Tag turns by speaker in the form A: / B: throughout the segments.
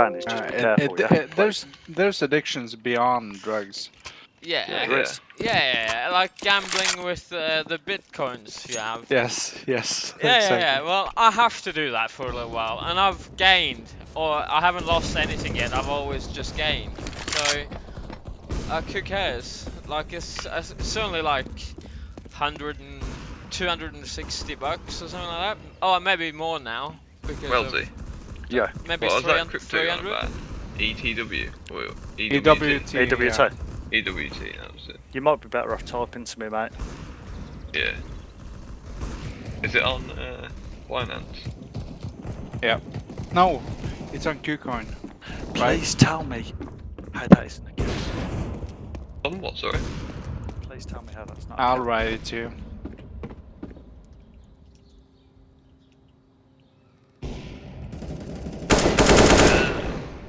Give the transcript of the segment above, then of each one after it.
A: And just
B: Uh,
A: be
B: it-
A: careful,
B: it-
A: yeah.
B: it- there's there's addictions beyond drugs.
C: Yeah,
A: Yeah,
C: yeah,
D: yeah.
C: yeah, like gambling with uh, the bitcoins you have.
B: Yes, yes.
C: Yeah,
B: exactly.
C: yeah, yeah. Well, I have to do that for a little while, and I've gained, or I haven't lost anything yet. I've always just gained. So, uh, who cares? Like, it's, it's certainly like 100 and 260 bucks or something like that. Oh, maybe more now. Because of-
D: Wealthy.
A: Yeah.
C: maybe
D: What was that
C: 300.
D: crypto on about? ETW? Or E
B: EWT.
A: AWT.
B: yeah.
D: EWT, that was it.
A: You might be better off typing to me, mate.
D: Yeah. Is it on uh, Binance?
B: No, it's on KuCoin. Right.
A: Please tell me how that isn't a case.
D: On what, sorry?
A: Please tell me how that's not. a
B: I'll
A: case.
B: write it to you.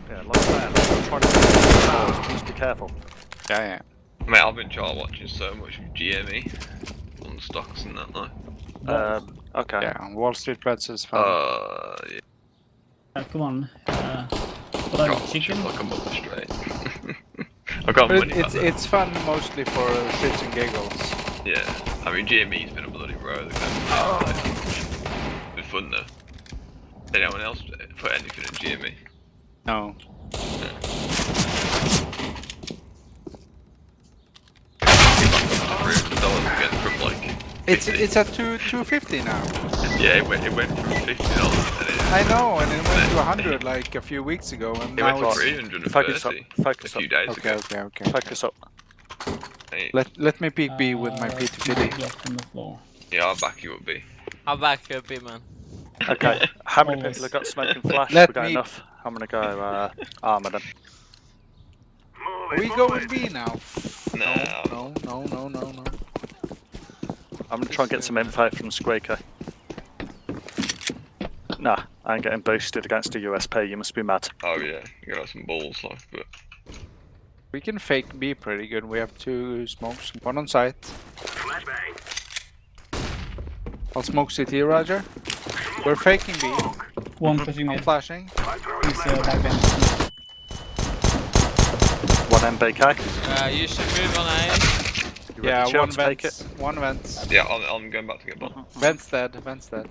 A: Yeah, like that. I'm trying to do Please be careful.
B: Yeah, yeah.
D: Mate, I've been chart watching so much with GME on stocks and that now.
A: Um, okay.
B: Yeah, Wall Street Bets is fun.
D: Uh, yeah,
E: Uh, come on. Uh, what are you,
D: can't
E: chicken?
D: Like a month straight. I got
B: but
D: money
B: it's
D: back
B: it's fun mostly for shits and giggles.
D: Yeah, I mean GME's been a bloody row. They've been like, been fun though. Did anyone else put anything in GME?
B: No.
D: Three hundred dollars again from like.
B: It's it's at two two fifty now.
D: Yeah, it went, it went from fifty dollars
B: I know, and it went to hundred like a few weeks ago, and
D: it went
B: now
D: to
B: it's
D: three hundred and
A: Focus up.
D: thirty
A: Focus
D: a few
A: up.
D: days
B: okay,
D: ago.
B: okay, okay.
A: Focus up.
D: Hey,
B: Let let me peek B with my
E: Uh,
B: P2PD.
E: block on the floor.
D: yeah, I'll back you up, B.
C: I'll back you up, big man.
A: Okay. How many people have got smoking flash?
B: Let
A: we got
B: me-
A: enough. I'm gonna go uh, armor then.
B: We go with B now.
D: Nah.
B: No, no, no, no, no.
A: I'm gonna try and get some info from Squeaker. Nah, I ain't getting boosted against a USP. You must be mad.
D: Oh yeah, you got some balls, like, but
B: We can fake B pretty good. We have two smokes, one on site. I'll smoke CT, Roger. We're faking B.
E: One pushing
B: I'm
E: mid.
B: flashing.
E: He's uh, back bench.
A: One MBK.
C: Uh, you should move on A.
A: You
B: Yeah, one
A: to take
B: vents. One vents.
D: yeah, I'm, I'm going back to get bomb.
B: Vents dead. Vents dead.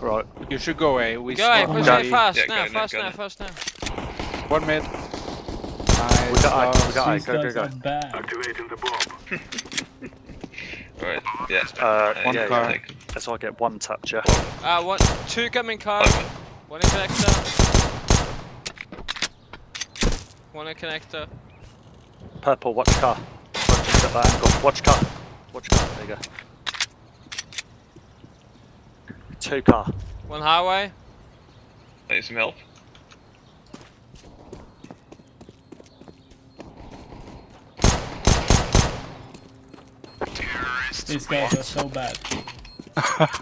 A: Right.
B: You should go A. We
C: Go A, push
A: Go.
C: A fast
D: Yeah,
C: now, fast now,
D: now.
C: fast now.
B: One mid. Nice.
A: We got A, we got A.
E: These
A: Go, go,
E: guys
A: go.
E: are bad.
D: Right, yeah.
A: Uh,
D: Uh,
A: yeah,
B: car.
A: yeah.
D: take 'em.
A: As I get one touch, yeah.
C: Uh, one, two coming car,
D: Five
C: one in connector. One in connector.
A: Purple, watch car. Watch at that angle. Watch car. Watch car. There you go. Two car.
C: One highway.
D: Need some help?
E: These guys are so bad.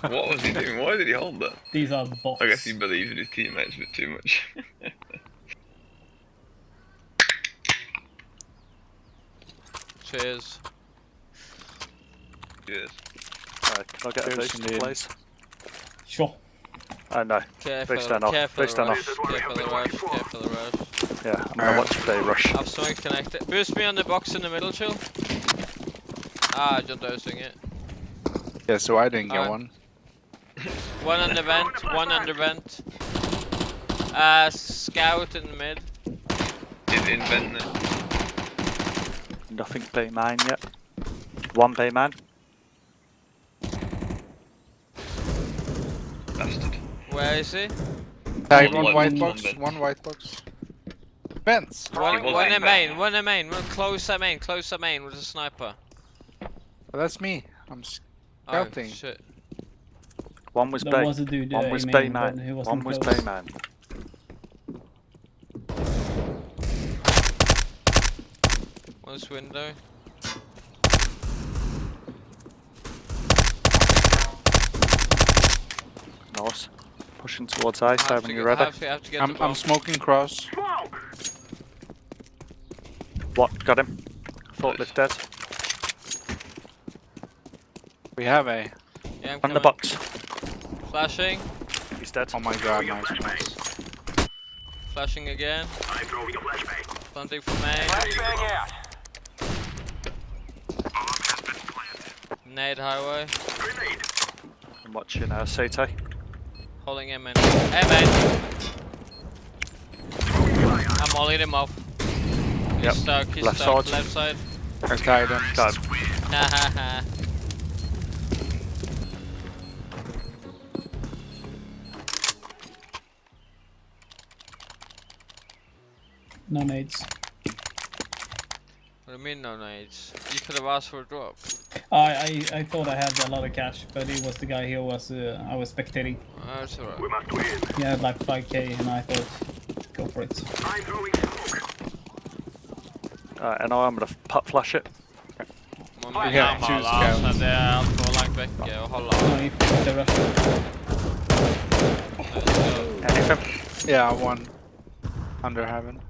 D: What was he doing? Why did he hold that?
E: These are bots.
D: I guess he believes in his teammates a bit too much.
C: Cheers.
D: yes.
A: Uh, can I get a
B: Cheers
A: boost,
B: indeed.
A: please?
E: Sure.
A: Oh no.
C: Careful,
A: Boost down off,
C: careful
A: boost
C: the
A: down
C: rush, careful the rush, careful the rush.
A: Yeah, I'm gonna watch the rush.
C: I've smoked connected. Boost me on the box in the middle, chill. Ah, just dosing it.
B: Yeah, so I didn't get
C: Alright.
B: one.
C: One on the vent, one on the vent. Uh, scout in the mid.
D: Is in vent there?
A: Nothing B man yet. One B man.
D: Bastard.
C: Where is he?
B: Tag
D: One
B: one
D: white,
B: white
D: one
B: box. One white box. Vents.
C: One, one
D: in
C: in
D: main.
C: main, one in main. One close at main, close at main with a sniper.
B: Oh, that's me. I'm
C: Oh
B: Scouting.
C: shit.
A: One was
E: There
A: B.
E: was a dude
A: One
E: uh,
A: was
E: in
A: B
E: main, but he
A: man.
E: wasn't
A: One was
E: close.
A: Man.
C: One's window.
A: Nice. Pushing towards A,
C: I have
A: so
C: to
A: when you're
C: I
A: ready.
C: have to, I have to get
B: I'm I'm smoking cross.
A: What? Got him. Forklift dead.
B: We have a.
C: Yeah, I'm
A: On the box.
C: Flashing.
A: He's dead.
B: Oh my god, nice, nice.
C: Flashing again. I'm throwing a flashbang. Planting for main. Nade highway.
A: I'm watching uh, CT.
C: Holding him in. Hey man. I'm mollying him off. He's
A: Yep.
C: stuck, he's
A: Left
C: stuck.
A: side.
C: Left side.
B: Okay, then. him.
A: Go.
C: Ha ha
E: No nades.
C: What do you mean no nades? You could have asked for a drop.
E: I, I I thought I had a lot of cash, but it was the guy here was uh, I was spectating.
C: Oh, it's alright.
E: He had like 5k, and I thought, go for it.
A: Uh, and I'm gonna putt flash it.
C: Man
B: We
C: blir
B: have two
C: gammal alltså,
B: scouts.
C: det är allt långt väcke och hålla.
E: No, if the rush.
A: Anything?
B: Yeah, one under heaven.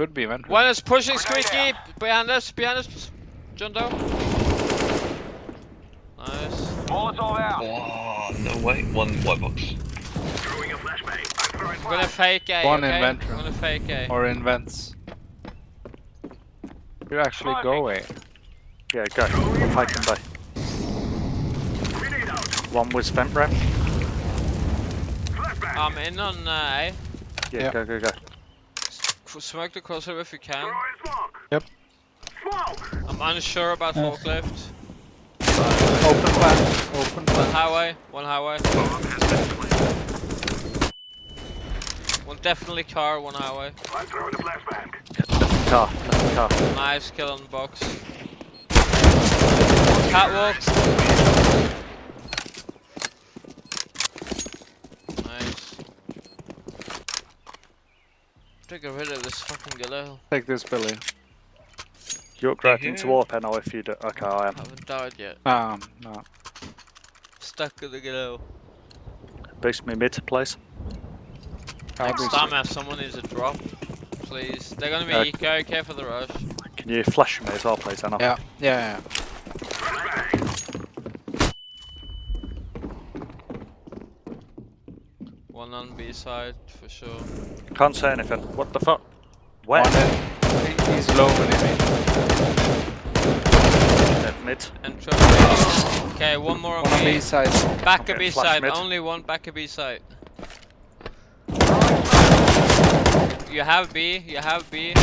B: Could be vent.
C: One is pushing squeaky behind us, behind us, John Doe. Nice.
D: Oh, no way. One white box.
C: I'm gonna fake A,
B: One in
C: okay?
B: vent
C: I'm gonna fake A.
B: Or in vents. You actually go away.
A: Yeah, go. I'm faking B. One was vent ramp.
C: I'm in on uh, A.
A: Yeah,
B: Yeah.
A: go, go, go.
C: F- Smoke the crossover if you can.
B: Yep.
C: I'm unsure about
E: Uh.
C: forklift.
B: Open plan. Open
C: One highway, one highway. One definitely car, one highway.
A: Car, left car.
C: Nice kill on the box. Catwalk. Nice. To get rid of this fucking galil.
B: Take this Billy.
A: You're upgrading to
D: Yeah.
A: warp now if you do. Okay, I am.
C: Haven't died yet.
B: Um, no.
C: Stuck in the galil.
A: Boost me mid, please.
C: Next time, if someone needs a drop, please. They're gonna be
A: Uh,
C: eco, okay for the rush.
A: Can you flash me as well, please, Anna?
B: Yeah, yeah, yeah.
C: One on B side for sure.
A: Can't say anything. What the fuck? Where?
B: One in. he- He's low when he
A: Dead mid.
C: Intro. Okay, one more on
B: One on
C: B.
B: B side.
C: Back
A: Okay,
C: of B side,
A: mid.
C: only one back of B side. You have B, you have B.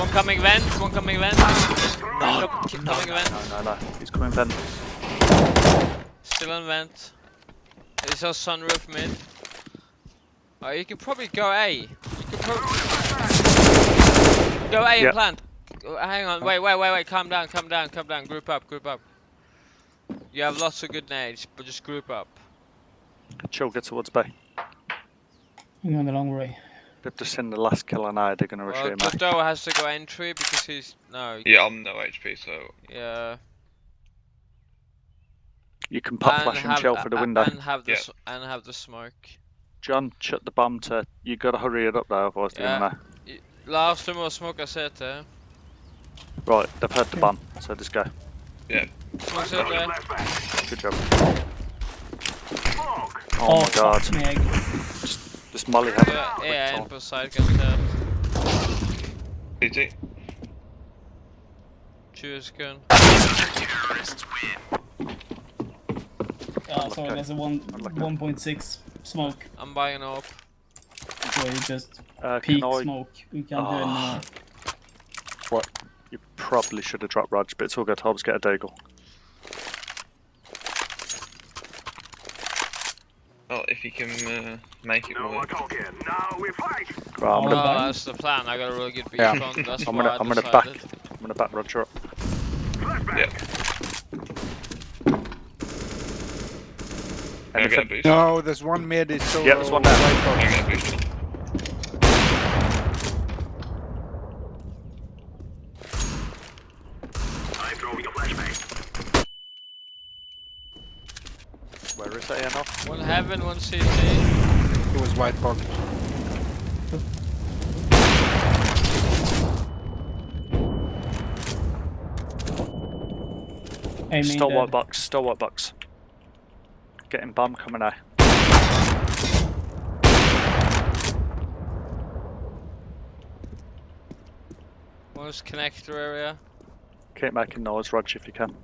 C: One coming vent, one coming vent. No, keep coming vent.
A: No, no, no. He's coming vent.
C: Still on vent. It's a sunroof mid. Oh, you can probably go A. You can probably go A and
A: Yep.
C: plant. Oh, Hang on, oh. wait, wait, wait, wait. Calm down, calm down, calm down. Group up, group up. You have lots of good nades, but just group up.
A: Chill, get towards B.
E: I'm going the long way.
A: They've just seen the last kill and I, they're gonna rush
C: Well,
A: you, mate.
C: Has to go entry because he's no.
D: Yeah, I'm no HP, so
C: Yeah.
A: You can pop
C: and
A: flash and
C: have-
A: chill for the
C: a-
A: window.
C: And have the
D: Yeah.
C: s- and have the smoke.
A: John, shut the bomb to. You gotta hurry it up though, otherwise they're
C: Yeah.
A: gonna.
C: Last time was smoke I said there.
A: Right, they've heard the bomb, so just go.
C: Smoke said there.
A: Good job. Oh, my god.
E: fuck me, egg.
A: Just molly him.
C: Yeah, yeah, and per side gun tap.
D: CT.
C: Choose gun.
E: Uh, sorry,
A: Okay.
E: there's a one 1.6 smoke.
C: I'm buying up.
E: So you just
A: Uh,
E: peak
A: I?
E: smoke. We can't do it
A: Oh. What? You probably should have dropped Raj, but it's all good. I'll just get a Deagle.
D: Well, if you can uh, make it work.
A: Right, I'm
E: Oh,
A: gonna,
C: Oh,
E: buying?
C: that's the plan. I got a really good beat
B: Yeah.
C: front. That's
A: I'm gonna,
C: I
A: I'm gonna back. I'm gonna back Roger up.
D: Yeah. Can I get a
A: Anything?
D: boost?
B: No, there's one mid. Is so
A: Yeah, there's one there.
D: Can I get a boost?
A: Where is they now?
C: One heaven, one CT.
B: It was white box.
E: Aiming
A: Still
E: dead.
A: white box, still white box. Getting bomb coming out.
C: One's connector area.
A: Get back in noise, Roger, if you can.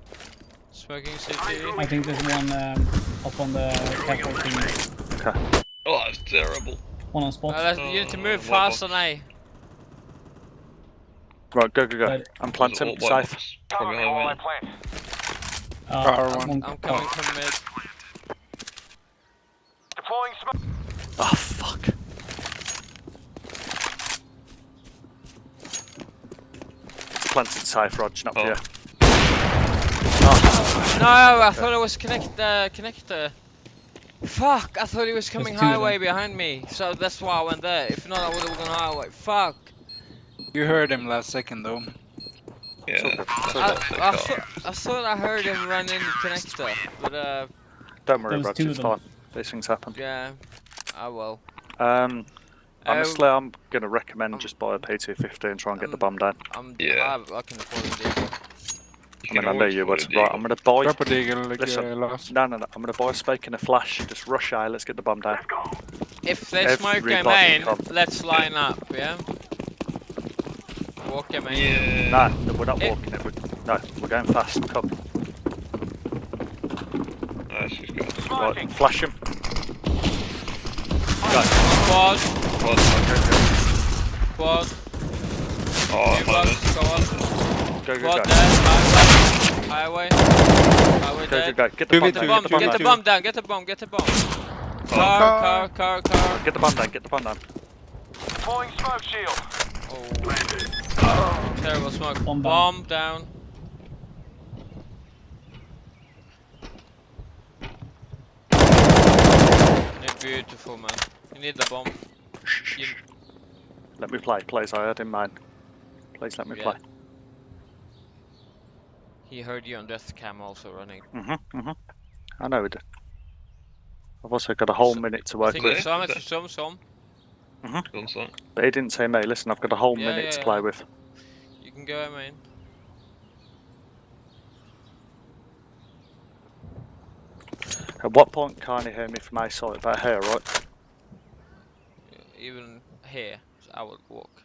C: Smoking CTE.
E: I think there's one um, up on the capital thing.
A: Okay.
D: Oh, that's terrible.
E: One on spot.
C: Uh, you need to move
D: oh,
C: uh, faster now.
A: Right, go, go, go. I'm planting, safe.
D: Probably
E: uh,
C: I'm,
E: I'm
C: coming from mid.
A: Oh, fuck. Planted safe, Roger, not for
D: Oh.
A: you.
C: No, I thought it was connect uh, connector. Fuck! I thought he was coming highway
E: them.
C: behind me, so that's why I went there. If not, I would have gone highway. Fuck!
B: You heard him last second though.
D: Yeah.
A: all good.
D: that's
C: I, I,
D: car.
C: thought, I thought I heard him run in the connector, but uh,
A: Don't worry,
E: There was
A: Roger, it's fine. These things happen.
C: yeah. I will.
A: Um, honestly, I'm going to recommend
C: um,
A: just buy a P250 and try and get the
C: um,
A: bomb down.
C: I'm.
D: Yeah.
C: I, I can afford it.
A: I mean, I know you
D: put
A: would. Right. I'm going to buy...
B: Drop a deagle like
A: Listen.
B: uh, last.
A: No, no, no. I'm going to buy a spike and a flash. Just rush A, let's get the bomb down.
C: If they smoke a
A: Everybody
C: main, let's line up. Yeah. Walk a main.
D: Yeah.
A: No, no, we're not walking it. We're, no, we're going fast. Come.
D: Nice, he's got
A: Right, flash him.
C: Squad.
D: What?
C: Squad.
D: Oh,
C: New box.
D: behind us.
C: Squad.
A: Go, go,
C: Squad
A: go.
C: dead. Highway. Highway. Highway
A: Go, go,
C: dead.
A: go. Get the
B: Two
A: bomb
B: v
C: Get the
A: down.
C: bomb.
A: Get the bomb
C: Get the
A: down.
C: bomb down. Get the bomb. Get the bomb.
D: Oh,
C: Car.
B: Car.
C: Car. Car. Car.
A: Get the bomb down. Get the bomb down.
C: Oh. Terrible smoke.
E: Bomb
C: Bomb,
E: down.
C: Beautiful, man. You need the bomb.
A: Shh, shh,
C: You-
A: shh. Let me play, please. I had in mind. Please let me
C: Yeah.
A: play.
C: He heard you on death cam also running.
A: Mhm, mhm. I know we did. I've also got a whole
C: So-
A: minute to
C: I
A: work
C: think
A: with,
C: it's some,
D: Is
C: it's some, some.
D: Done something.
A: but he didn't say me. Listen, I've got a whole
C: Yeah,
A: minute
C: yeah,
A: to
C: yeah.
A: play with.
C: You can go, I mean.
A: At what point can't you hear me from my side? About here, right?
C: Even here, so I would walk.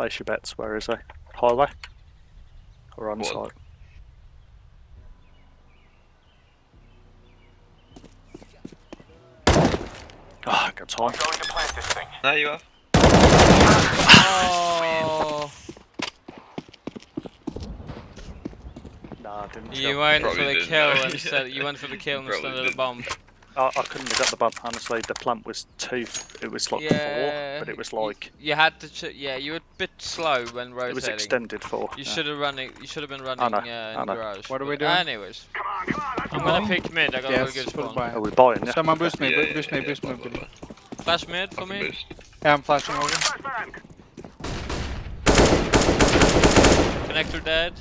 A: Place your bets. Where is he? Highway? Or on
D: What?
A: site? Ah, I got time.
D: Now you have.
C: Oh!
A: Nah, didn't.
C: You
A: chill.
C: went for the kill instead. You went for the kill instead of the bomb.
A: I, I couldn't have got the bomb. Honestly, the plant was two. It was like
C: Yeah,
A: four, but it was like
C: You had to. Ch- yeah, you were a bit slow when
A: it was extended four.
C: You
A: yeah.
C: should have running. You should have been running
A: know,
C: uh, in
A: know.
C: garage.
B: What are we doing?
C: Anyways, I'm
E: Keep
C: gonna pick mid. I got a
B: Yes,
C: really good
B: full
C: spawn.
B: buy.
A: Are we buying? Yeah.
B: Someone boost me,
D: Yeah, yeah,
B: boost me,
D: yeah,
B: boost me.
D: blah, blah,
B: boost me.
D: blah.
C: Flash mid for me.
D: boost.
B: Yeah, I'm flashing over.
C: Connector dead.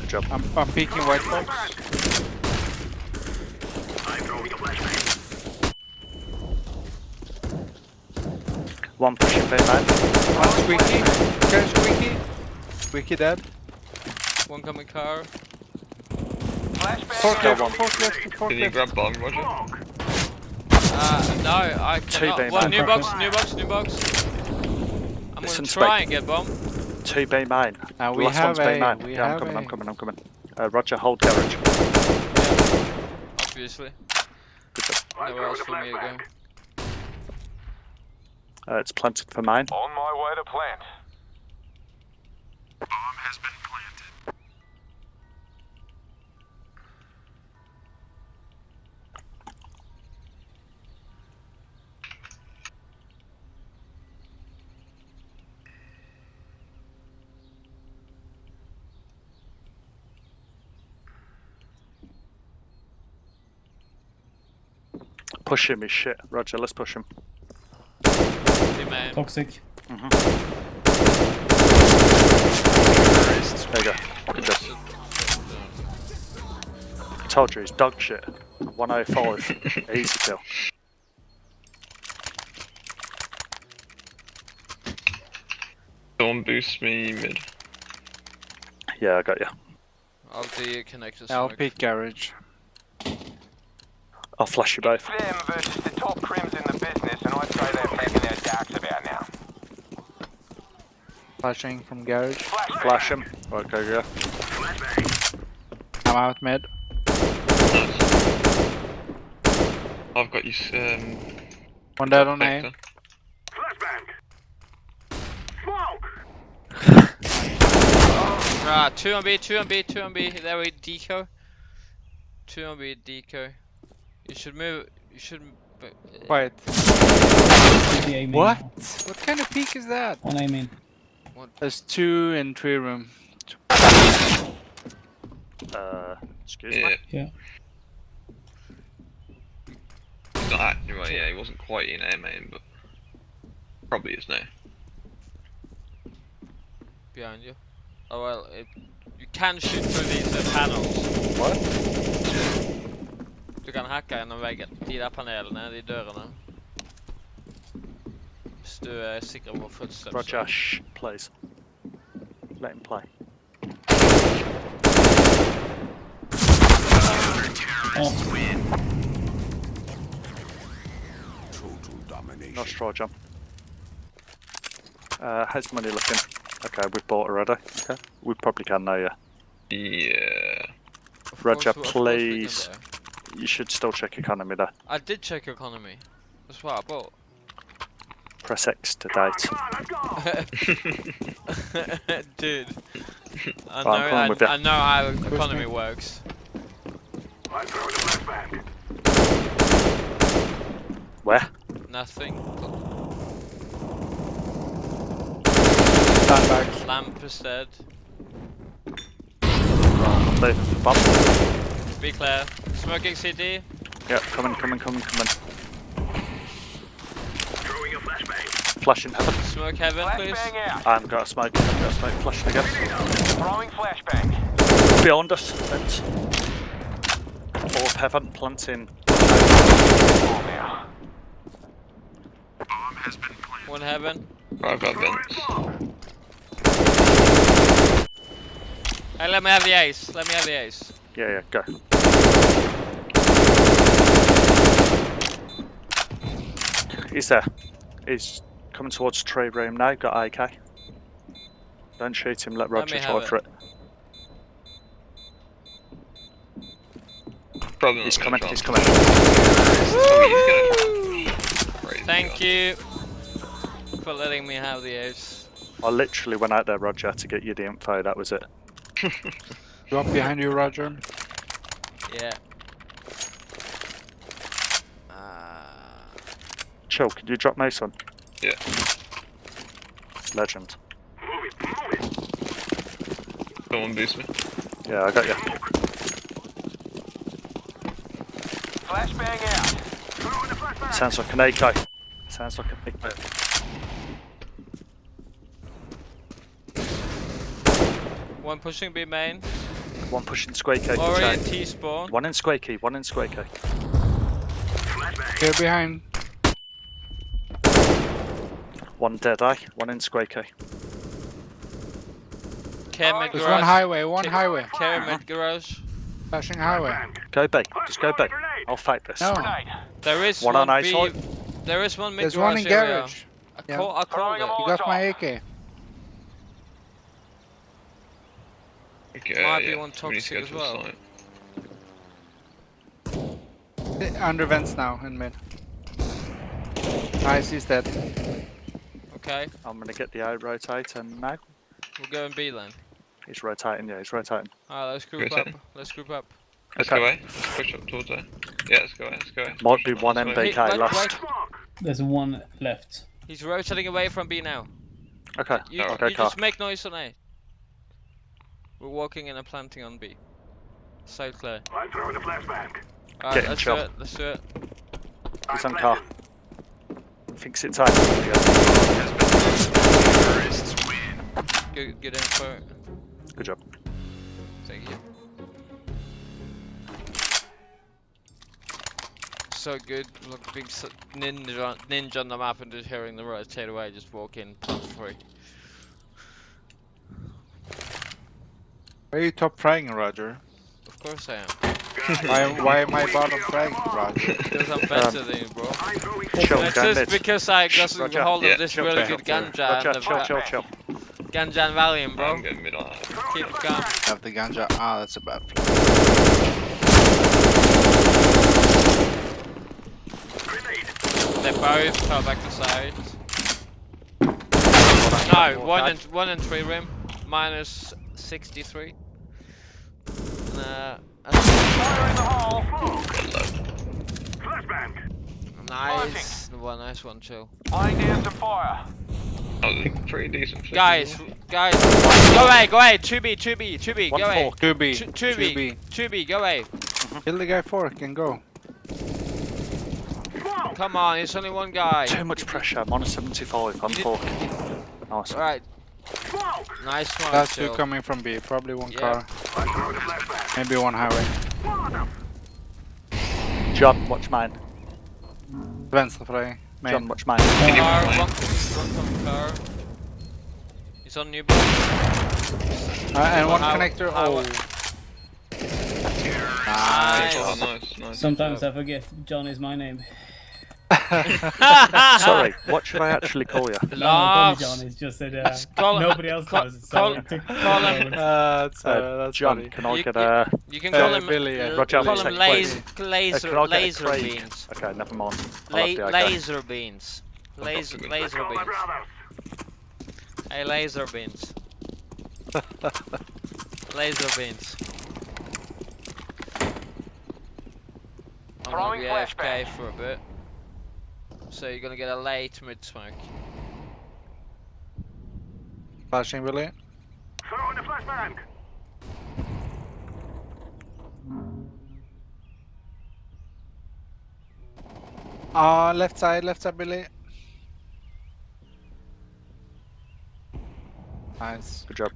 A: Good job.
B: I'm, I'm peeking white box.
A: One pushing B man.
B: One squeaky. Okay, squeaky. Squeaky dead.
C: One coming car.
B: Forklift,
A: one.
B: forklift,
D: Can you grab bomb, Roger?
C: Uh, no, I
A: Two
C: cannot.
A: bay
C: One new box, new box, new box. I'm
A: Listen,
C: gonna try and get bomb.
A: Two B main.
B: Uh, we
A: last
B: have
A: one's B
B: a.
A: main.
B: We
A: Yeah, I'm
B: have
A: coming.
B: a.
A: I'm coming. I'm coming. Uh, Roger, hold garage.
C: Yeah, obviously.
A: Good job.
C: Nowhere else for me to go.
A: Uh, it's planted for mine.
F: On my way to plant. Bomb has been planted.
A: Push him is shit. Roger, let's push him
C: man.
E: Toxic. Mm -hmm.
A: There you go. Good. I told you, he's dog shit. 105. Easy kill.
D: Don't boost me mid.
A: Yeah, I got you.
C: I'll be your
B: connector
C: smoke.
B: LP garage.
A: I'll flash you both.
F: Them versus the top crims in the business, and I'd say they're
B: Flashing from garage.
A: Flash him. Right, go, go.
B: I'm out mid.
D: I've got you. s- Um,
B: One dead on
D: Vector.
B: A.
C: Right, two on B, two on B, two on B. There we deco. Two on B, deco. You should move. You should. uh,
B: Wait.
E: The
B: What? What kind of peak is that?
E: One A main.
B: There's two in three room.
A: Uh, excuse
D: Yeah.
A: me.
E: Yeah.
D: He's not right. Yeah, he wasn't quite in air main, but probably is now.
C: behind you. Oh well, it, you can shoot through these uh, panels.
A: What?
C: Du kan hacka gjennom veggen. De der panelene, de dørene. Hvis du er sikker footsteps.
A: Roger, shh, please. Let him play.
E: Oh,
A: No straw jump. Uh, how's money looking? Okay, we've bought already. Okay. We probably can now, yeah.
D: Yeah.
C: Of
A: Roger,
C: course- of course we can
A: please. You should still check economy there.
C: I did check economy. That's what I bought.
A: Press X to date.
C: Dude. I know,
A: coming
C: I,
A: with ya.
C: I know how economy works.
A: Where?
C: Nothing.
B: Sandbags.
C: Lamp is dead.
A: Bump.
C: Be clear. Smoking CD.
A: Yeah, coming, coming, coming, coming. Flashing heaven.
C: Smoke heaven, please.
A: I haven't got a smoke. I haven't got a smoke. Flashing again.
F: Throwing flashbang.
A: Beyond us. Fence. Orb heaven. Planting.
F: Oh, now.
C: One heaven.
D: I've got vents.
C: Hey, let me have the ace. Let me have the ace.
A: Yeah, yeah, go. He's there. He's coming towards trade room now. Got AK. Don't shoot him. Let Roger
C: me
A: try for
C: it.
A: it.
D: Probably
A: He's coming. He's coming.
D: He's gonna drop. Crazy
C: Thank you for letting me have the ace.
A: I literally went out there, Roger, to get you the info. That was it.
B: Drop behind you, Roger.
C: Yeah. Ah.
A: Chill. Can you drop Mason?
D: Yeah.
A: Legend.
D: Someone boost me.
A: Yeah, I got you.
F: Flashbang out.
A: Sounds like an AK. Sounds like a big boat.
C: One pushing B main.
A: One pushing square key.
C: Ori
A: chain.
C: and T spawn.
A: One in square key. One in square key.
B: Here behind.
A: One dead eye. One in square key.
C: Care mid
B: There's
C: garage.
B: one highway, one
C: Ca-
B: highway.
C: Care mid garage.
B: Flashing highway.
A: Go B. Just go B. I'll fight this.
B: No.
C: There is
A: One
C: one,
A: on
C: B.
A: eyesight.
C: There is one mid
B: There's
C: garage
B: one in
C: area.
B: garage.
C: I
B: Yeah.
C: call, I called it.
B: You got my AK.
D: Okay,
C: Might be one
D: we need to
C: toxic as well.
B: Under vents now in mid. Nice, he's dead.
C: Okay,
A: I'm gonna get the eye rotating now.
C: we'll go in B then.
A: He's rotating. Yeah, he's rotating.
C: Alright, let's group
D: Good
C: up. Let's group up.
D: Let's
A: Okay.
D: go away. Let's push up towards there. Yeah, let's go away. Let's go away.
A: Might
D: Push
A: be one
D: this way.
A: MBK
C: Hey, wait,
A: left.
E: there's one left.
C: He's rotating away from B now.
A: Okay.
C: You,
D: Oh,
A: okay,
C: you
A: car.
C: just make noise on A. We're walking in and planting on B. So clear.
F: I'm throwing a flashbang.
C: Alright,
A: Get him,
C: let's
A: Chop.
C: do it. Let's do it.
A: He's on car. Fix it's high.
C: Good, good info.
A: Good job.
C: Thank you. So good, look, big ninja, ninja on the map and just hearing the right straight away, just walk in, top free.
B: Are you top frying, Roger?
C: Of course I am.
B: Why, why am I bottom fragging, Roger?
C: Because I'm better than you, bro.
A: Chill,
C: It's just because I got
A: Roger.
C: a hold
D: Yeah,
C: of this
D: chill,
C: really
D: chill,
C: good
D: chill.
C: ganja
A: Roger,
C: and the
A: chill, chill, chill.
C: ganja and Valium,
D: I'm
C: bro.
D: going.
C: Keep it going.
B: Have the ganja. Ah, that's a bad play.
C: They both fell back to side. No, one and one and three rim, minus sixty-three. Uh, that's
F: Fire in the hole.
C: nice, one nice one, chill.
F: Laying down some fire.
D: There's pretty decent.
C: Guys, guys, go away, go away. Two B, two B, two B, go away.
A: four.
B: Two B.
C: Two, two B, two B, go away.
B: Kill the guy fork and go.
C: Come on, it's only one guy.
A: Too much pressure. I'm on a 75. I'm
C: You did-
A: forking. Nice.
C: All right. Nice one.
B: That's two coming from B. Probably one
C: Yeah.
B: car. Maybe one highway.
A: John, watch mine.
B: Vänsterfly. Main.
A: John, watch mine.
C: Car,
D: Fine.
C: one, one car. He's on new boat.
B: Uh, and one
C: How-
B: connector. Oh.
C: Nice.
D: Oh, nice, nice.
E: Sometimes I forget John is my name.
A: Sorry, what should I actually call you?
E: No, no,
C: Lars.
E: John. It's just that uh,
C: Call-
E: nobody else
C: call-
E: knows it.
C: call-
E: So it
C: call him-
B: Uh, that's,
A: Uh,
B: that's
A: John,
B: funny.
A: can I
C: You-
A: get a...
C: You can
B: Uh,
C: call him
B: Billy, yeah.
C: l-
A: Roger,
C: call him
A: take
C: laser,
A: uh,
C: laser,
A: can I get a
C: laser
A: Craig?
C: beans.
A: Okay, never mind.
C: La
A: I'll have the AK.
C: laser beans. Laser, laser beans. Hey, laser beans. laser beans. I'm gonna be
F: flashbang.
C: AFK for a bit. So you're gonna get a late mid smoke.
B: Flashing Billy. Ah, left side, left side, Billy. Nice.
A: Good job.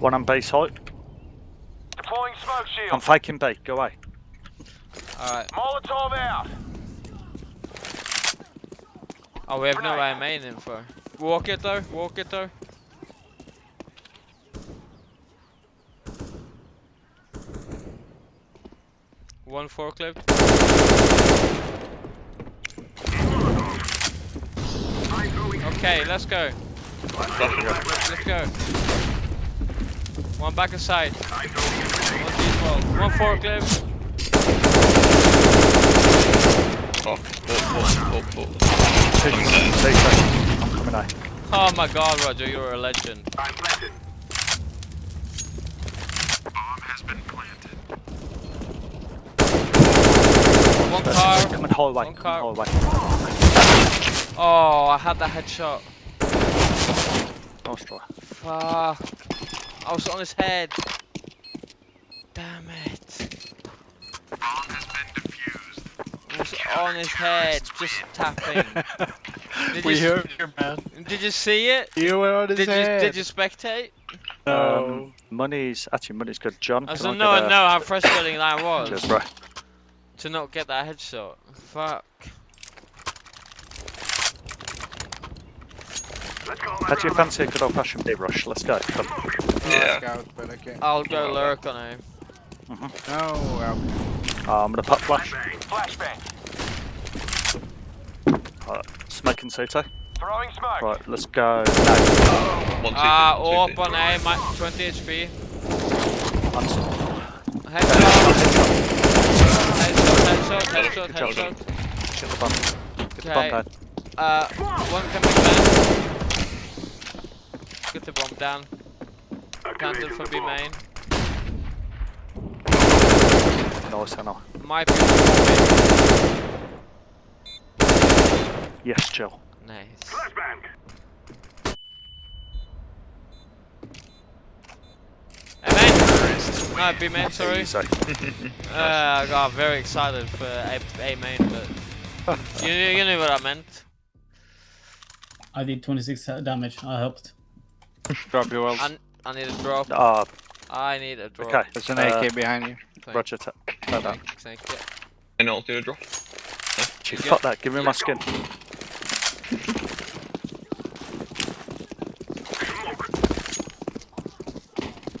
A: One on base height.
F: Deploying smoke shield.
A: I'm faking bait. Go away.
C: Alright.
F: Molotov out.
C: Oh, we have no main info. Walk it though, walk it though. One forklift. Okay, let's go. Let's go. One back aside. One default. One forklift.
D: Oh, four.
A: Stay safe. I'm coming out.
C: Oh my god, Roger, you're a legend. One car.
A: Coming hallway.
C: One car.
A: hallway.
C: Oh, I had that headshot.
A: Try.
C: Fuck. I was on his head. Damn it. I was on his head, just tapping. Did
B: we
C: you,
B: heard you, man.
C: Did you see it?
B: You were on his
C: Did you
B: head.
C: did you spectate?
B: No.
A: Um, money's actually money's good. John,
C: I
A: can
C: don't
A: I
C: know,
A: get
C: know how frustrating that was
A: Cheers, bro.
C: to not get that headshot. Fuck.
A: How do you fancy a good old fashioned big rush? Let's go. Come.
D: Yeah.
B: Scout, but okay.
C: I'll go lurk on him.
B: No, well,
A: Uh, I'm gonna pop flash.
F: Flashbang.
A: Right, smoke and Soto.
F: Throwing smoke.
A: Right, let's go. No,
D: One, two,
C: Ah,
D: two,
C: uh,
D: two,
C: up
D: two.
C: on A, my 20 HP.
A: I'm s-
C: Headshot. Headshot, headshot, headshot,
A: Good job.
C: headshot.
A: Shit the bum. Get the bum
C: Okay.
A: down.
C: Uh, one coming down. Get the bomb down. Planted for B main.
A: Nice, I know.
C: Might be one
A: Yes, chill.
C: B. Nice. A main. No, B main. Sorry. Uh, I got very excited for A, A main, but you, you knew what I meant.
E: I did 26 damage. I helped.
B: drop your ult.
C: I, I need a drop.
A: Ah,
C: I need a drop.
A: okay.
B: There's an
A: uh,
B: AK behind you.
C: Thank,
A: Roger, ta- take that.
C: thank, thank you.
D: Any ult do a drop?
A: Gee,
C: You
A: fuck that. Give me my skin.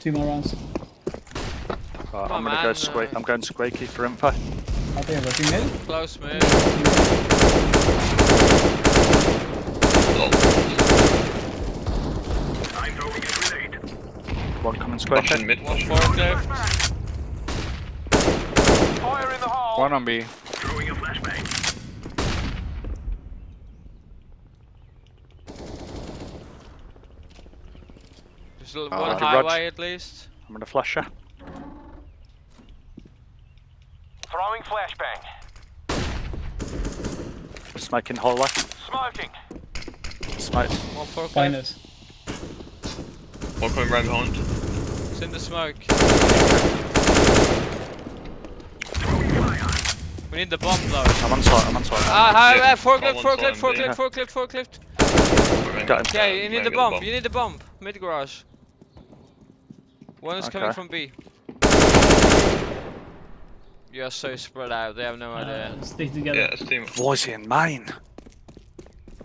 E: Two more rounds.
A: Right, I'm gonna
C: man,
A: go squeak.
C: uh,
A: I'm going squeaky for info.
E: Out there, rushing mid.
C: Close move.
D: Oh,
A: One coming squeaky.
D: Russian mid,
C: One
D: Russian.
C: forklift.
F: Fire in the hole.
B: One on B.
C: There's a-
B: Oh,
C: one
A: okay,
C: highway
A: Rog.
C: at least.
A: I'm gonna flash you.
F: Throwing flashbang.
A: Smoking hallway.
F: Smoking.
A: Smoke.
C: One
E: Find
C: forklift.
E: us.
D: One coming round behind.
C: It's in the smoke. We need the bomb though.
A: I'm on site. I'm on site.
C: Ah, hi,
D: Yeah,
C: uh, forklift,
D: I'm on
C: forklift,
D: time,
C: forklift,
D: yeah.
C: forklift, forklift.
A: Got him.
C: Okay, you need the bomb. You need the bomb. Mid garage. One is coming from B. You are so spread out. They have no idea.
E: Uh, stick together.
D: Yeah, it's team.
A: Why is he in main?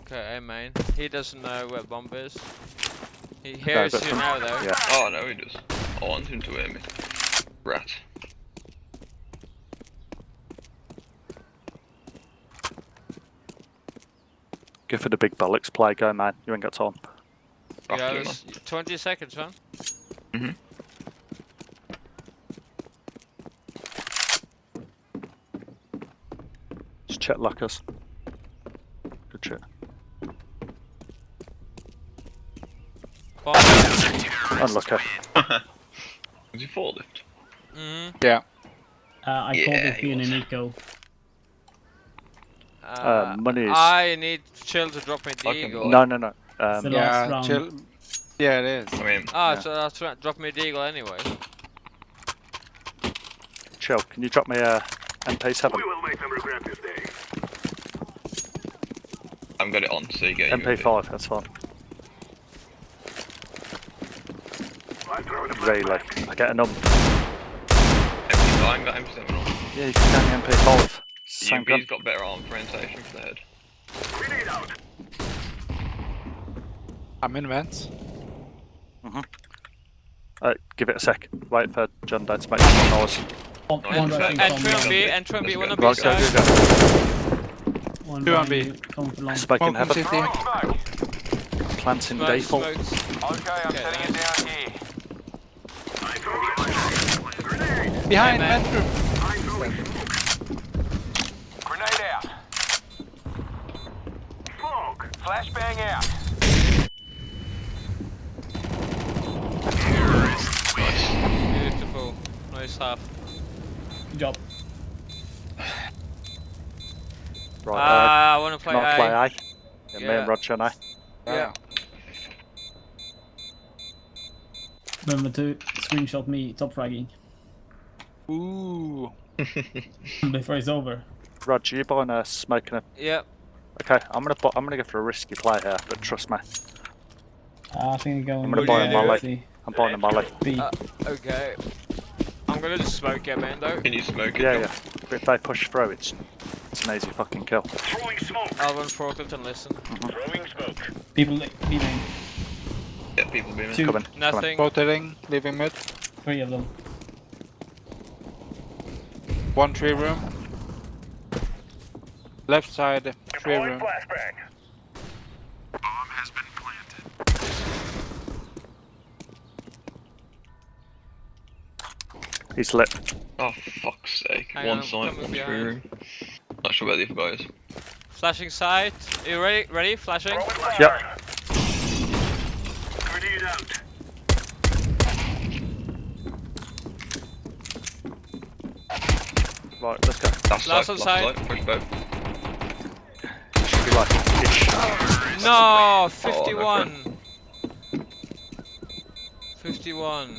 C: Okay, hey man. He doesn't know where bomb is. He hears
A: but
C: you
A: from-
C: now though.
A: Yeah.
D: Oh no, he does. I want him to hear me. Rat.
A: Go for the big bollocks play. Go, man. You ain't got time.
C: Yeah,
D: to him,
C: it's 20 seconds, man.
D: Mhm.
A: Just check lockers. Good shit.
C: Bomb.
A: Unlucky.
D: man. Was he four lift?
C: hmm
B: Yeah.
E: Uh, I
D: Yeah,
E: called it
D: he
E: being
D: was.
E: an eco.
C: Uh,
A: money is-
C: I need Chill to drop me the
D: I can-
C: eagle.
A: No, no, no.
E: It's the
A: Um,
E: last
B: Yeah,
E: round.
B: chill. Yeah, it is.
D: I mean,
C: Ah,
A: Yeah.
C: so that's right. Drop me the eagle anyway.
A: chill. Can you drop me a MP7?
D: I've got it on, so you get
A: MP5. That's fine. Really? I get a number.
D: MP5, I got MP7 on.
A: Yeah, you can get me MP5. Same gun.
D: UMP's got better arm orientation for the head.
B: I'm in vents.
A: Uh, give it a sec. Wait for John Dad to make some noise.
E: One,
D: Nice.
E: one rushing
C: Entry
E: from
C: on
E: long.
C: B, entry on B,
D: Let's
C: one on B
A: Right,
C: side.
A: Go,
E: One
B: Two on
E: round
B: B.
E: Coming for long.
A: go. Smoking
B: Smoke
A: heaven.
B: city.
F: Throwing smoke.
A: Planting
C: Smoke,
A: default.
C: smokes.
F: Okay, I'm
C: Okay,
F: setting it down here.
B: Behind
C: man.
B: vent room.
F: Grenade out. Flashbang out.
C: Beautiful. Nice half.
E: Good job.
A: Right,
C: Ah, I want to
A: uh,
C: play
A: not
C: A.
A: play A. Yeah, me and Roger now.
C: Yeah.
E: Remember to screenshot me top fragging
B: Ooh.
E: before it's over.
A: Roger, you buying a smoking a...
C: Yeah.
A: Okay, I'm gonna bu- I'm gonna go for a risky play here, but trust me,
E: Ah, I think I'm going.
A: I'm gonna
E: with,
A: buy a
E: uh,
A: Molly.
E: C.
A: I'm buying a molly.
E: B.
C: Uh, okay. I'm gonna just smoke it, man, though.
D: Can you smoke it?
A: Yeah, yeah. But if they push through, it's it's an easy fucking kill.
C: I'll run forklift and listen. Mm-hmm.
E: People, B main.
D: Yeah, people beaming.
E: Two,
A: Coming. Coming.
C: Nothing.
B: Rotating, leaving mid.
E: three of them.
B: One tree room. Left side, tree room. Bomb has been planted.
A: He's lit.
D: Oh, fuck's sake.
C: Hang
D: one
C: on,
D: side, one tree room. Not sure where the other guy.
C: Flashing sight. Are you ready? Ready? Flashing.
A: Yep. Right, let's go.
D: Last,
C: Last
D: side,
C: on
D: last
C: side.
D: side. Push both.
A: Should be like ish.
C: No, 51. 51.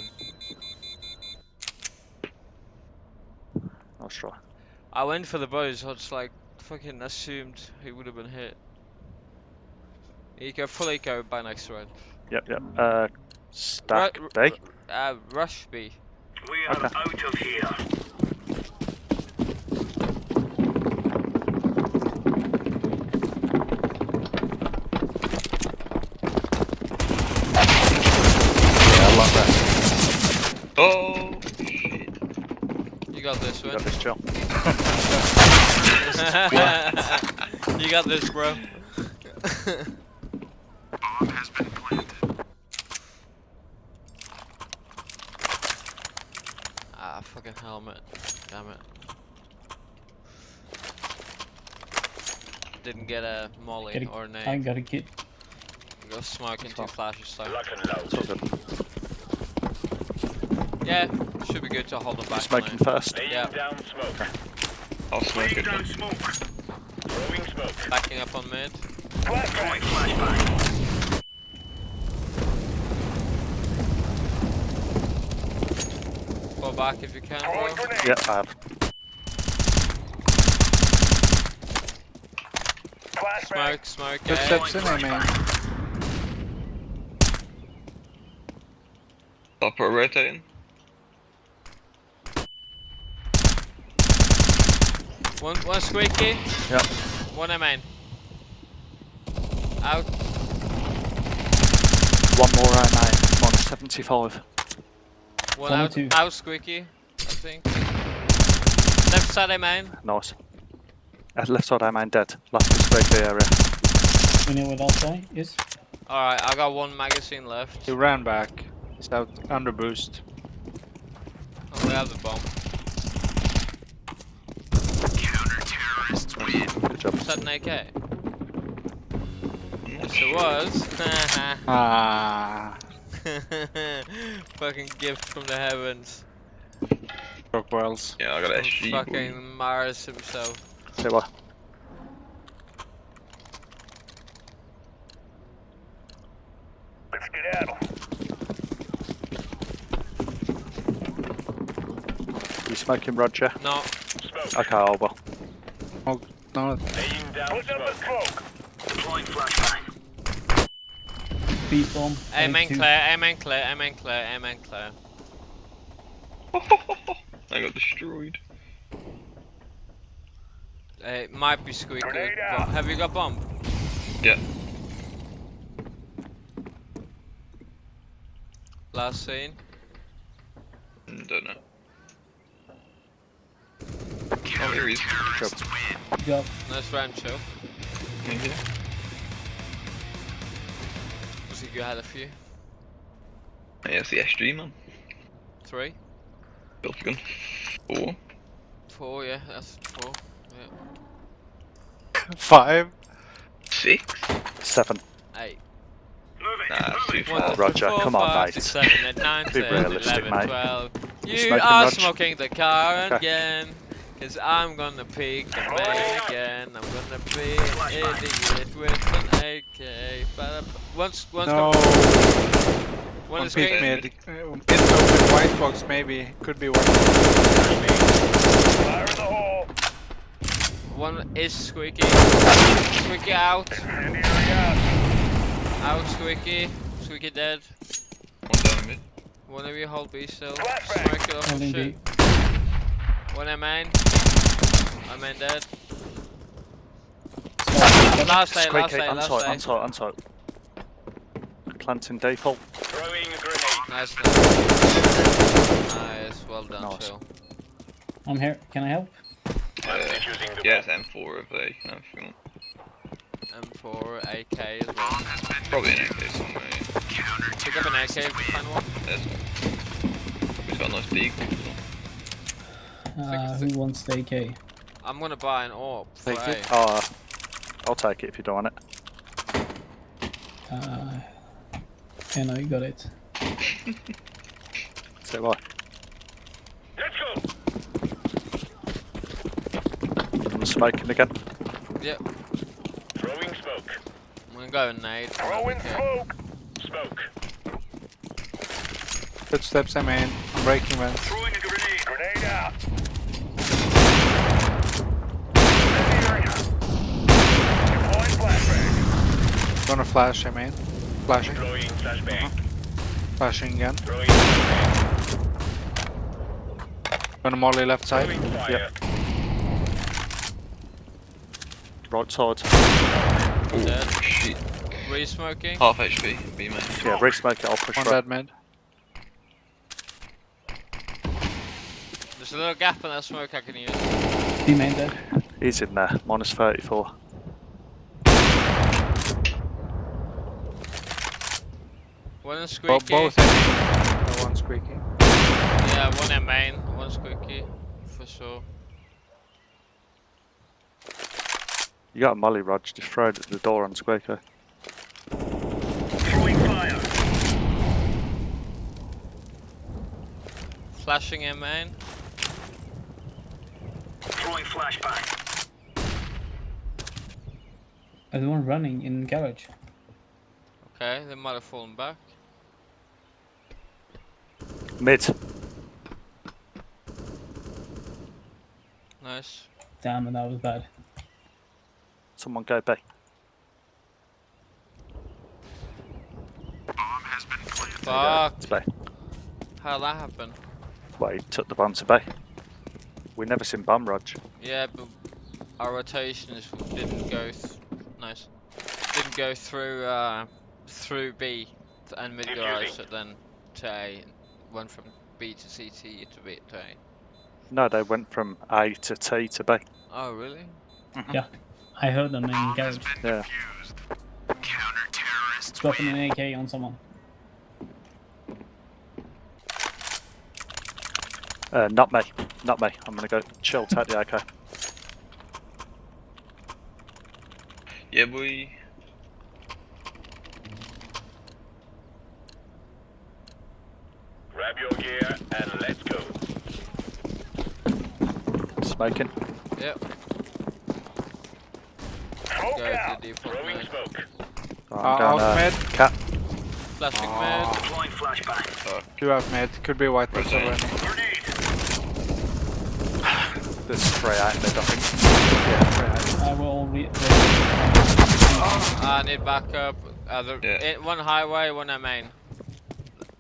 A: I'll try.
C: I went for the bows. I just like fucking assumed he would have been hit. Eco, full eco by next round.
A: Yep, yep. Uh, stack
C: Right,
A: B.
C: Uh, rush B.
A: We are okay. Yeah, I like that.
D: Oh shit.
C: You got this
A: You got this, Jill.
C: you got this, bro. ah, fucking helmet. Damn it. Didn't get a molly
E: Get a-
C: or a
E: I
C: nade.
E: got a kit.
C: Go smoking two
A: Fuck.
C: flashes so.
A: It's all good.
C: Yeah, should be good to hold them back.
A: Smoking first.
C: Yeah,
F: down smoke.
D: I'll smoke it. then.
F: smoke. Throwing smoke.
C: backing up on mid.
F: Flashbang. Flashbang.
C: Fall back if you can, bro.
F: Throwing grenade.
A: Yeah, I have.
F: Flashbang.
C: Smoke, smoke,
B: Good
C: yeah.
B: steps in, I mean.
D: Upper rotating.
C: One, one squeaky.
A: Yep.
C: One A main. Out.
A: One more I nine. One seventy-five.
C: One,
E: One or
C: out.
E: two?
C: Out squeaky. I think. Left side A main.
A: Nice. At left side, I mine dead. Last is Gregory area.
E: You know what outside is?
C: Alright, I got one magazine left.
B: He ran back. He's out under boost.
C: Oh, we have the bomb.
A: Good job.
C: Was that an AK? Yes, it was.
B: Ah,
C: Fucking gift from the heavens.
B: broke wells.
D: Yeah, I got
C: From
D: SG. boy.
C: fucking Mars himself.
A: Say what?
F: Let's get out.
A: You smoking, Roger?
C: No,
F: Smoke.
A: Okay, I will.
B: No,
F: Laying down Put smoke. smoke. Deploying flashbang.
E: Beast bomb.
C: aim and
E: two.
C: clear, aim and clear, aim and clear, aim and clear.
D: I got destroyed.
C: It might be squeaky. with
F: Grenade
C: bomb.
F: out.
C: Have you got bomb?
D: Yeah.
C: Last scene.
D: Mm, Don't know. Oh, here he is.
A: Good job.
E: Job.
C: Nice round, Joe.
D: Yeah.
C: Was he had a few?
D: Yeah, it's the SG man.
C: Three?
D: Built gun. Four.
C: Four, yeah, that's four. Yeah.
B: five.
D: Six.
A: Seven.
C: Eight.
F: Moving.
D: Nah, it's too
C: One, two,
A: Roger,
C: four,
A: come on,
C: five,
A: mate.
C: six, seven, eight, nine,
A: Be
C: 10,
A: realistic,
C: 11,
A: mate.
C: 12. You
A: smoking,
C: are
A: Rog?
C: smoking the car
A: Okay.
C: again. Cause I'm gonna pick the man again. I'm gonna be an idiot with an AK. Ba- Once, once,
B: No.
C: one uh,
B: One
C: is
B: peek mid. It's open white box maybe. Could be one.
F: Fire in the hole.
C: One is squeaky. Squeaky out.
F: Out.
C: Out squeaky. Squeaky dead.
D: One down mid.
C: One of you hold B still.
F: Flashbang.
C: Smoke it off and
E: Holding
C: shoot.
E: B.
C: One M main. My main dead.
E: Spot.
C: Last day, last
A: Squeaky,
C: day, last
A: untight,
C: day.
A: untight, untight. Planting default.
F: Throwing a grenade.
C: Nice, nice. Nice, well done,
A: Nice.
C: Phil.
E: I'm here. Can I help?
F: I'm
D: Yeah, M4 if they. No, if you want.
C: M4, AK as well.
D: Probably an AK somewhere.
C: Pick up an AK if you find one.
D: There's He's got a nice beak.
E: Uh, who wants the AK?
C: I'm gonna buy an AWP for
B: Take it.
A: Uh, I'll take it if you don't want it.
E: Uh, yeah, no, you got it.
A: Say what?
F: Let's go.
A: I'm smoking again.
C: Yep,
F: Throwing smoke.
C: I'm gonna go and nade.
F: Throwing
C: Okay.
F: smoke. Smoke.
B: Footsteps I mean. I'm breaking vents.
F: Throwing a grenade. Grenade out. Incendiary. Deploying flashbang.
B: Gonna flash I mean. Flashing.
F: Deploying flashbang. Uh-huh.
B: Flashing again.
F: Throwing flashbang.
B: Gonna molly left side.
F: Throwing fire.
A: Right side.
D: Oh,
C: Dead.
D: shit.
C: Re-smoking.
D: Half HP. B man.
A: Yeah, re-smoke it, I'll push
B: One
A: right.
B: dead mid.
C: There's a little gap in that smoke I can use.
E: B main dead.
A: He's in there, minus 34.
C: One in
B: Bo-
C: squeaky.
B: both. No one squeaky.
C: Yeah, one in main, one squeaky. For sure.
A: You got a molly, Rog, just throw it at the door on Squeako.
C: Flashing in main. Throwing flashbang.
E: There's one running in garage.
C: Okay, they might have fallen back.
A: Mid.
C: Nice.
E: Damn, and that was bad.
A: Someone go B.
C: Fuck.
A: It's B.
C: How'd that happen?
A: Well, he took the bomb to B. We never seen bomb, Rog.
C: Yeah, but our rotations didn't go. Th nice. Didn't go through uh, through B and mid garage, so then to A. Went from B to CT to B to A.
A: No, they went from A to T to B.
C: Oh really? Yeah.
E: I heard them in garage.
A: Yeah.
E: Dropping an AK on someone.
A: Uh, not me. Not me. I'm gonna go chill, take the AK.
D: Yeah, boy.
F: Grab your gear and let's go.
A: Smoking.
C: Yep.
F: Smoke
C: Go to
F: out. Throwing smoke.
A: Right,
B: Uh,
A: I'm going,
B: out
A: uh. Cat.
C: Flashing
B: Ah.
C: mid.
F: Deploying flashbang.
B: Two out mid. Could be white box
D: Okay.
B: already.
F: Grenade.
A: There's three out mid, I think. Yeah.
E: I will all re-
C: I need backup. Uh, the,
D: Yeah.
C: eh, one highway, one main.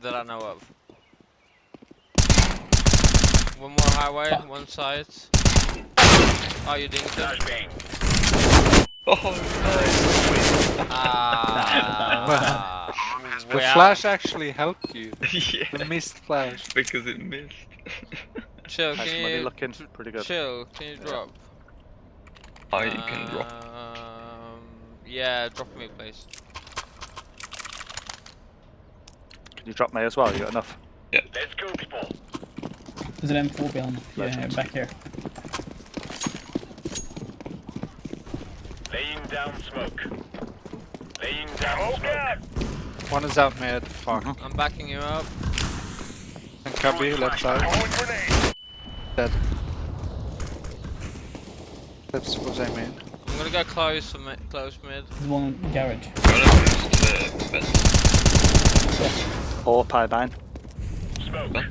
C: That I know of. One more highway,
E: Fuck.
C: one side. Oh, you didn't kill?
F: Flashbang.
D: Oh,
C: Ah.
B: The
C: well,
B: flash actually helped you.
D: yeah.
B: The missed flash.
D: Because it missed.
C: Chill,
A: How's
C: can
A: money
C: you
A: looking? Pretty good.
C: chill? Can you drop?
D: I can drop.
C: Um, yeah, drop me, please.
A: Can you drop me as well? You got enough? Yeah.
F: Let's go, people.
E: There's an M4 behind. Yeah,
A: Legend.
E: back here.
F: Laying down smoke. Laying down oh, smoke.
B: One is out mid. Fuck. Uh-huh.
C: I'm backing you up.
B: And Cubby, left side.
F: Throwing grenade.
B: Dead. That's was I mean.
C: I'm gonna go close, mi- close mid.
E: There's one garage.
D: Run up to the best.
A: Or pie bang.
F: Smoke.
D: Yeah.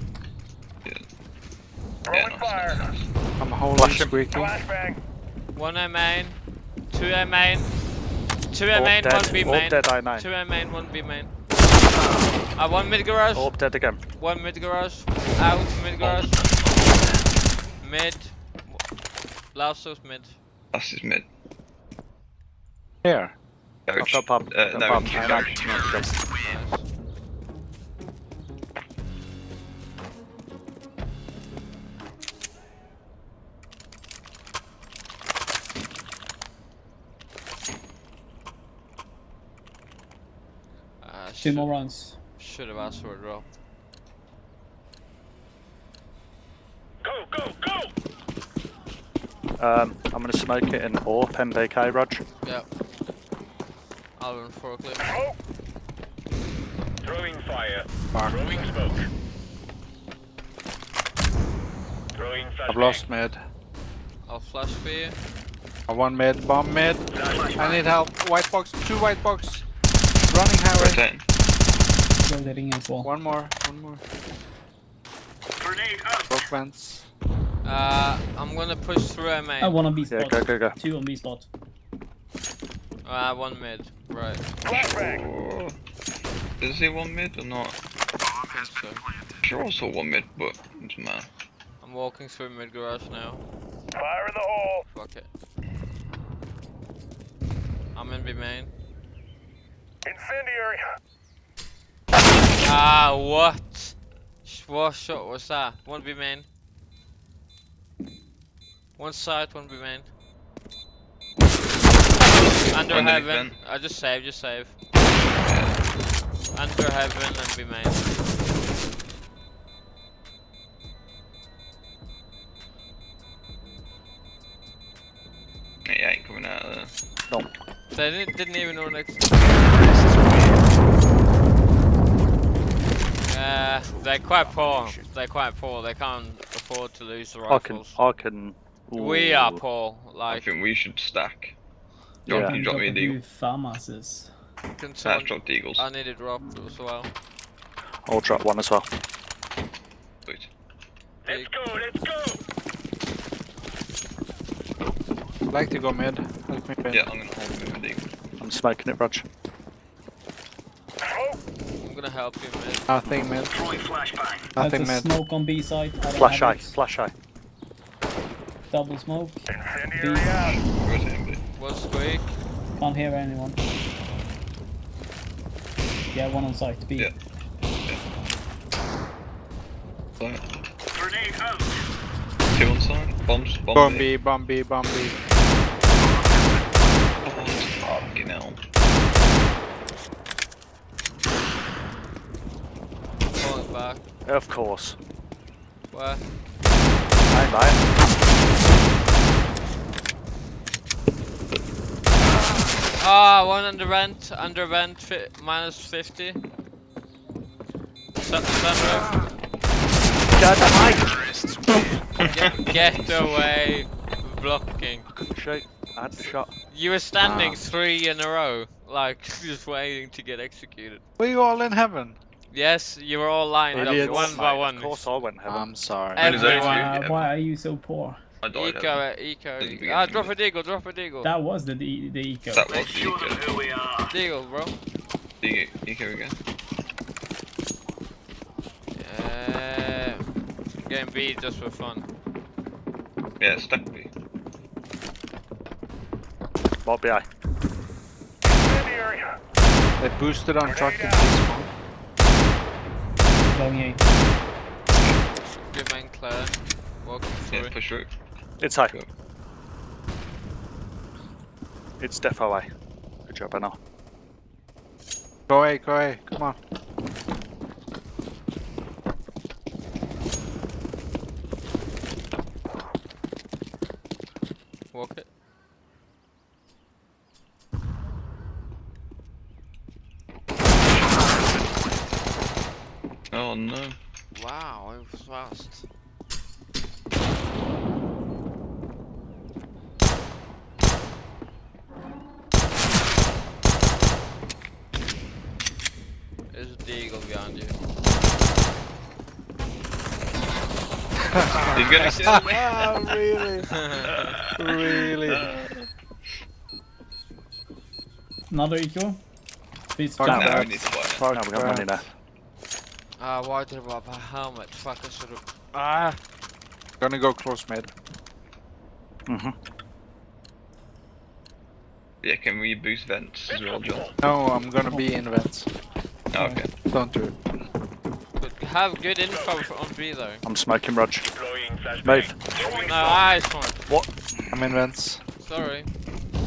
D: Yeah,
F: fire.
D: nice, nice.
B: I'm holding
A: Flash him.
B: squeaky.
F: Flashbang.
C: One A main, two A main, two A main, one B main,
A: dead, A main.
C: two A main, one B main. Uh, one mid garage,
A: Orb dead again.
C: one mid garage, out mid garage, mid, last was mid.
D: That's his mid.
B: Here.
A: I've
D: Garage.
A: got bomb.
D: Uh,
A: got
D: no,
A: bomb.
D: garage.
C: Nice. Uh,
E: Two more rounds.
C: should have asked for a drop.
F: Go, go, go.
A: Um, I'm gonna smoke it in AWP MBK, Rog.
C: Yep. I'll run forklift.
F: Smoke. Throwing fire.
B: Fuck.
F: Throwing smoke. Throwing flashbang.
B: I've lost mid.
C: I'll flash for you.
B: I one mid. Bomb mid.
F: Flashbang.
B: I need help. White box. Two white box. Running highway.
D: Rotating.
E: Rotating as well.
B: One more. One more.
F: Grenade out.
B: Broke vents.
C: Uh, I'm gonna push through a main.
E: I want on B
A: Yeah,
E: spot.
A: go, go, go.
E: Two on B spot.
C: Uh, one mid. Right.
F: Flashbang.
D: Oh. Is he one mid or not?
C: I think so.
D: Sure, also one mid, but it doesn't matter.
C: I'm walking through mid garage now.
F: Fire in the hole.
C: Fuck it. I'm in B main.
F: Incendiary.
C: Ah, what? Sh- What shot was that? One B main. One side, one be main. Under
D: Underneath
C: heaven.
D: vent.
C: I just save, just save. Under heaven and be main.
D: He ain't coming out of there.
C: They didn't, didn't even know next. Yeah, they're quite poor. They're quite poor. They can't afford to lose the
A: I can,
C: rifles.
A: I can.
C: We are
A: Ooh.
C: poor.
D: I think we should stack. John,
A: Yeah.
D: can you drop me a
E: a
D: deagle?
E: few farmhouses.
C: can
D: That's
C: someone,
D: drop deagles.
C: I need a drop as well.
A: I'll drop one as well.
D: Sweet.
C: Big-
B: like to go mid. Help me mid.
D: Yeah, I'm gonna hold him deagle.
A: I'm smoking it, Rog.
C: I'm gonna help you, man.
B: Nothing mid.
E: There's
B: Nothing
E: a
B: mid.
E: smoke on B side. I don't
A: Flash
E: have
A: eye,
E: it.
A: flash eye.
E: Double smoke. B.
D: Where's it?
C: Squeak?
E: Can't hear anyone. Yeah, one on site. B.
D: Yeah. Side. Two on side. Bombs. Bomb.
B: Bomb
D: B.
B: B, bomb B, bomb B.
D: Fucking hell.
C: Pull back.
A: Of course.
C: Where?
A: Hey, mate.
C: Ah, one under vent. Under vent. Fi minus 50. Sun sunroof. Get, get away. Blocking.
A: Couldn't shoot. I had the shot.
C: You were standing
A: Ah.
C: three in a row. Like, just waiting to get executed.
B: Were you all in heaven?
C: Yes, you were all lined
B: Idiots.
C: up one by one.
A: Of course, I went heaven.
B: I'm sorry.
C: Every-
D: Is that
C: Everyone.
D: you?
E: Uh, why are you so poor?
D: I died.
C: Eco,
D: Eco.
C: uh, eco. Ah,
D: with
C: drop a
D: it.
C: deagle, drop a deagle.
E: That was the the, the eco.
D: That was the eco.
C: Deagle, bro.
D: Eco, eco again.
C: Uh, game B just for fun.
D: Yeah, stack B.
A: What be I?
B: They boosted on truck and smoke.
E: Going A.
C: Good man, Claire. Walking
D: Yeah,
C: through.
D: push through.
A: It's high.
D: Cool.
A: It's defo A. Good job, I know.
B: Go A, go A, come on.
C: Walk it.
D: Oh no.
C: Wow, it was fast. There's a behind you.
D: He's gonna kill me.
B: ah, really? really?
E: Another eco. Please
B: Fuck
E: jump
B: that.
D: Now we
E: out.
D: need to fight.
B: Fuck
A: No, we got money
B: that.
A: now.
C: Ah, why did I have a helmet? Fuck, I should've.
B: Ah. Gonna go close mid.
A: Mm-hmm.
D: Yeah, can we boost vents as well, John?
B: No, I'm gonna be in vents.
D: Oh, okay.
B: Don't do it.
C: Have good info for- on B though.
A: I'm smoking, Rog. Move.
C: No, I What?
B: I'm in vents.
C: Sorry.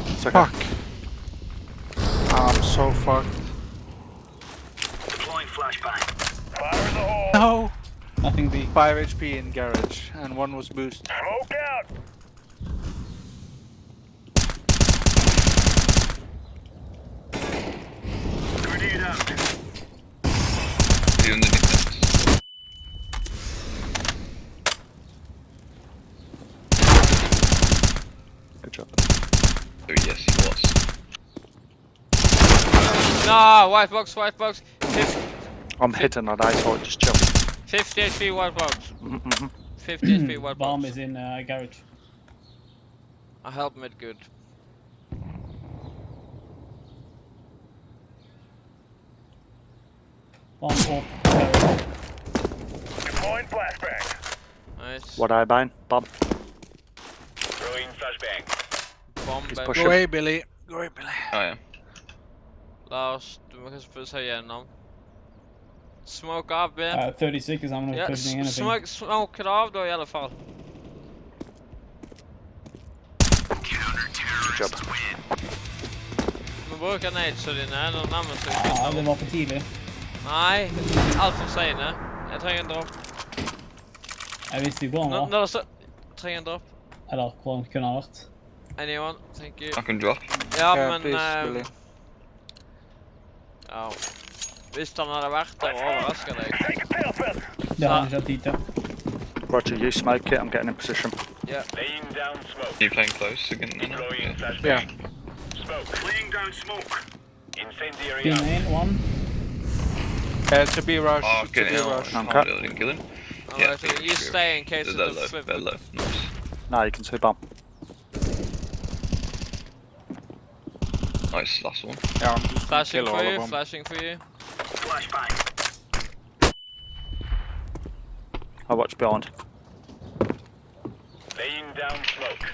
A: It's okay.
B: Fuck. I'm so fucked. Deploying flashbang. Fire in the hole. No!
E: Nothing B.
B: 5 HP in garage, and one was boost.
D: He's underneath vents.
A: Good job.
D: Oh yes, he was.
C: No, white box, white box. 50,
A: I'm hitting on ice, so just chill.
C: 50 HP white box.
A: Mm-hmm.
C: 50 HP white
E: Bomb
C: box.
E: is in uh, garage.
C: I help mid good.
E: Bomb off garage.
C: Nice.
A: What I buying? Bomb.
C: Bomb
A: He's
C: baby.
A: pushing.
B: Go away, Billy. Go away, Billy.
D: Oh yeah.
C: Last, du måste få säga igenom. Smoke av B.
E: Uh, 30 seconds, I'm not
C: ja,
E: pushing
C: s-
E: anything.
C: smoke, smoke it av då i alla fall.
A: Good job.
C: Men bruker nadesa dine når du nærmer seg
E: Ja,
C: slutten.
E: det var for tidlig.
C: Nei, altfor seine. Jeg trenger en dropp.
E: Jeg visste han
C: Nå, nå så trenger en dropp.
E: Eller hvor han kunne ha vært.
C: Anyone? Thank you.
D: I can drop.
C: Ja,
B: Yeah,
C: men
B: please, Billy.
C: Ja. Hvis han hadde vært der og deg
E: Det har han ikke hatt tid til.
A: Roger, you smoke it. I'm getting in position.
F: Laying down smoke.
D: You playing close again? Yeah.
B: Yeah.
F: Smoke. Laying down smoke. Incendiary
E: in, one.
B: Uh, to be rush.
D: Oh,
B: to be
D: it out.
B: rush.
A: I'm
D: Oh,
A: cut.
D: I didn't kill him.
C: Alright, so
D: yeah,
C: you stay in case
D: They're
C: of the
D: low,
C: flip.
D: they're low. Nice.
A: Now you can sweep up.
D: Nice, last one.
B: Yeah, I'm just
C: Flashing for you,
B: of them.
C: flashing for you.
A: I watch behind.
F: Laying down smoke.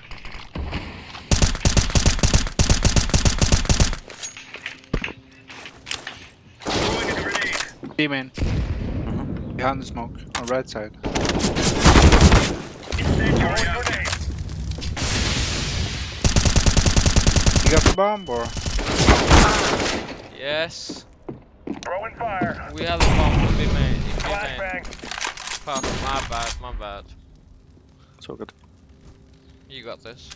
F: Throwing a grenade.
B: Beam in. Behind the smoke, on right side.
F: Incendiary out. grenade.
B: You got the bomb or?
C: Yes.
F: Throwing fire.
C: We have a bomb to be made. If you made.
F: Flashbang.
C: Fuck, my bad, my bad.
A: It's all good.
C: You got this.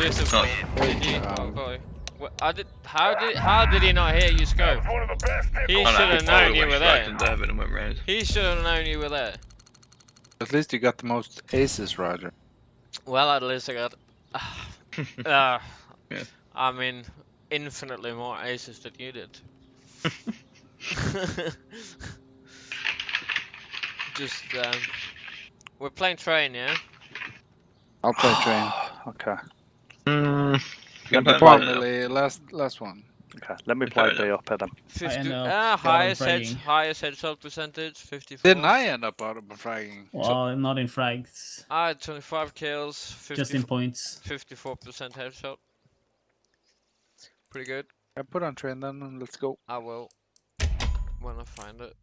C: Beautiful.
D: Nice.
C: Did? Oh, boy. I did. How did? How did he not hear you scope?
F: One of the best
C: He
D: Oh, no,
C: should have known you were there.
D: and went round.
C: He should have known you were there.
B: At least you got the most aces, Roger.
C: Well, at least I got. Uh,
D: Yeah.
C: I mean, infinitely more aces than you did. Just, um, we're playing train, yeah?
B: I'll play train.
A: Okay.
D: Mm.
A: Let me
D: Can
B: Come on,
D: play
B: Billy. Last, last one.
A: Okay. Let me play
D: then.
A: B up here then.
C: 50,
E: end
C: ah, highest head,
E: fragging.
C: highest headshot percentage, 54.
B: Didn't I end up out of fragging?
E: Well, not in frags.
C: I had 25 kills, 50,
E: Just in points.
C: 54% headshot. Pretty good.
B: I put on train then and let's go.
C: I will. When I find it.